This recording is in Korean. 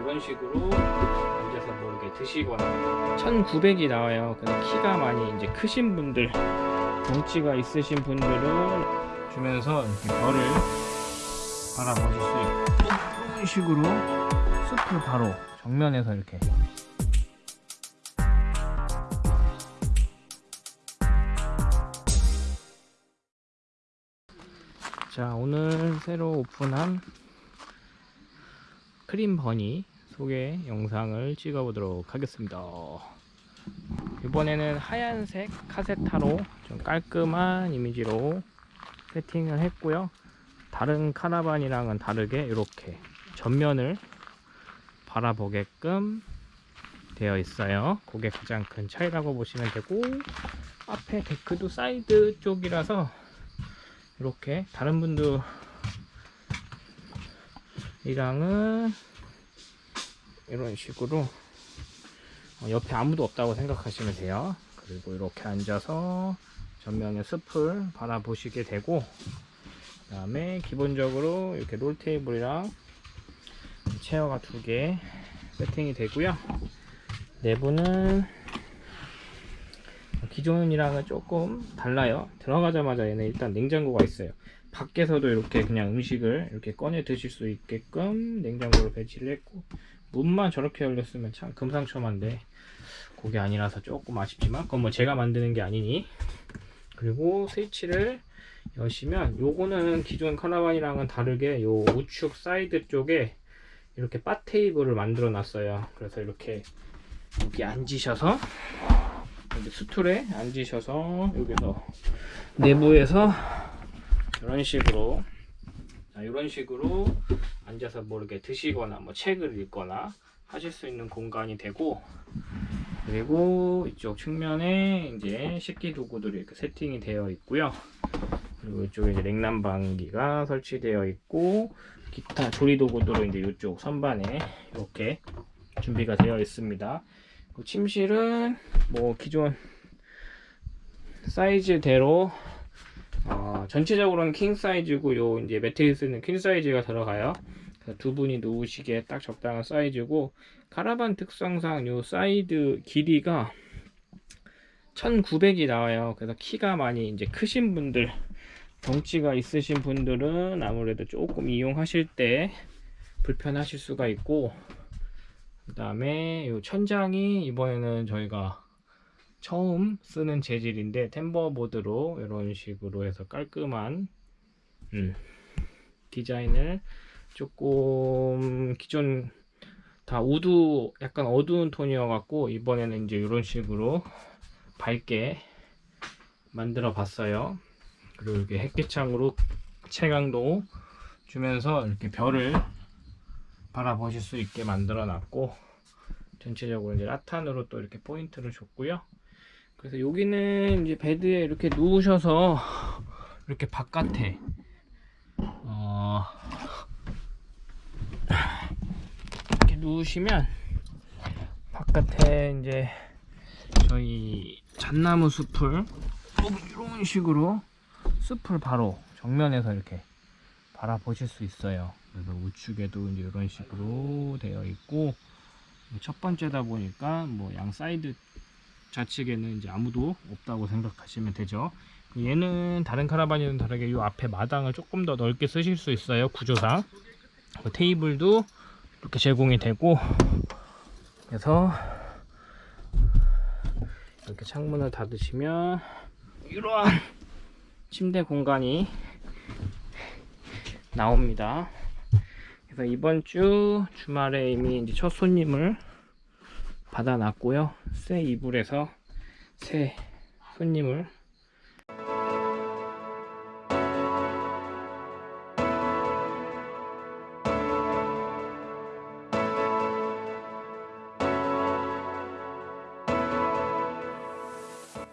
이런 식으로 앉아서 뭐 이렇게 드시거나. 1900이 나와요. 근데 키가 많이 이제 크신 분들 덩치가 있으신 분들은 주면서 이렇게 별을 바라보실 수 있고. 이런 식으로 숲을 바로 정면에서 이렇게 자 오늘 새로 오픈한 크림 버니 소개 영상을 찍어 보도록 하겠습니다. 이번에는 하얀색 카세타로 좀 깔끔한 이미지로 세팅을 했고요. 다른 카라반이랑은 다르게 이렇게 전면을 바라보게끔 되어 있어요. 그게 가장 큰 차이라고 보시면 되고 앞에 데크도 사이드 쪽이라서 이렇게 다른 분들 이랑은 이런 식으로 어, 옆에 아무도 없다고 생각하시면 돼요. 그리고 이렇게 앉아서 전면에 숲을 바라보시게 되고 그 다음에 기본적으로 이렇게 롤 테이블이랑 chair가 두 개 세팅이 되고요. 내부는 기존이랑은 조금 달라요. 들어가자마자 얘는 일단 냉장고가 있어요. 밖에서도 이렇게 그냥 음식을 이렇게 꺼내 드실 수 있게끔 냉장고를 배치를 했고 문만 저렇게 열렸으면 참 금상첨화인데 그게 아니라서 조금 아쉽지만 그건 뭐 제가 만드는 게 아니니. 그리고 스위치를 여시면 요거는 기존 카라반이랑은 다르게 요 우측 사이드 쪽에 이렇게 바 테이블을 만들어 놨어요. 그래서 이렇게 여기 앉으셔서 여기 스툴에 앉으셔서 여기서 내부에서 이런 식으로 자, 이런 식으로 앉아서 뭐 이렇게 드시거나 뭐 책을 읽거나 하실 수 있는 공간이 되고 그리고 이쪽 측면에 이제 식기 도구들이 이렇게 세팅이 되어 있고요. 그리고 이쪽에 이제 냉난방기가 설치되어 있고 기타 조리 도구들은 이제 이쪽 선반에 이렇게 준비가 되어 있습니다 그 침실은 뭐 기존 사이즈대로 어, 전체적으로는 킹 사이즈고 요 이제 매트리스는 퀸 사이즈가 들어가요. 두 분이 누우시기에 딱 적당한 사이즈고 카라반 특성상 요 사이드 길이가 1900이 나와요. 그래서 키가 많이 이제 크신 분들 덩치가 있으신 분들은 아무래도 조금 이용하실 때 불편하실 수가 있고 그 다음에 요 천장이 이번에는 저희가 처음 쓰는 재질인데 tambour board로 이런 식으로 해서 깔끔한 음, 디자인을 조금 기존 다 wood 약간 어두운 톤이어 갖고 이번에는 이제 이런 식으로 밝게 만들어 봤어요. 그리고 이렇게 햇빛창으로 채광도 주면서 이렇게 별을 바라보실 수 있게 만들어 놨고 전체적으로 이제 라탄으로 또 이렇게 포인트를 줬고요. 그래서 여기는 이제 베드에 이렇게 누우셔서 이렇게 바깥에 어 이렇게 누우시면 바깥에 이제 저희 잣나무 숲을 이런 식으로 숲을 바로 정면에서 이렇게 바라보실 수 있어요 그래서 우측에도 이제 이런 식으로 되어 있고 첫 번째다 보니까 뭐 양 사이드 좌측에는 이제 아무도 없다고 생각하시면 되죠. 그 얘는 다른 카라반이랑 다르게 이 앞에 마당을 조금 더 넓게 쓰실 수 있어요 구조상. 그 테이블도 이렇게 제공이 되고 그래서 이렇게 창문을 닫으시면 이러한 침대 공간이 나옵니다 그래서 이번 주 주말에 이미 이제 첫 손님을 받아놨고요. 새 이불에서 새 손님을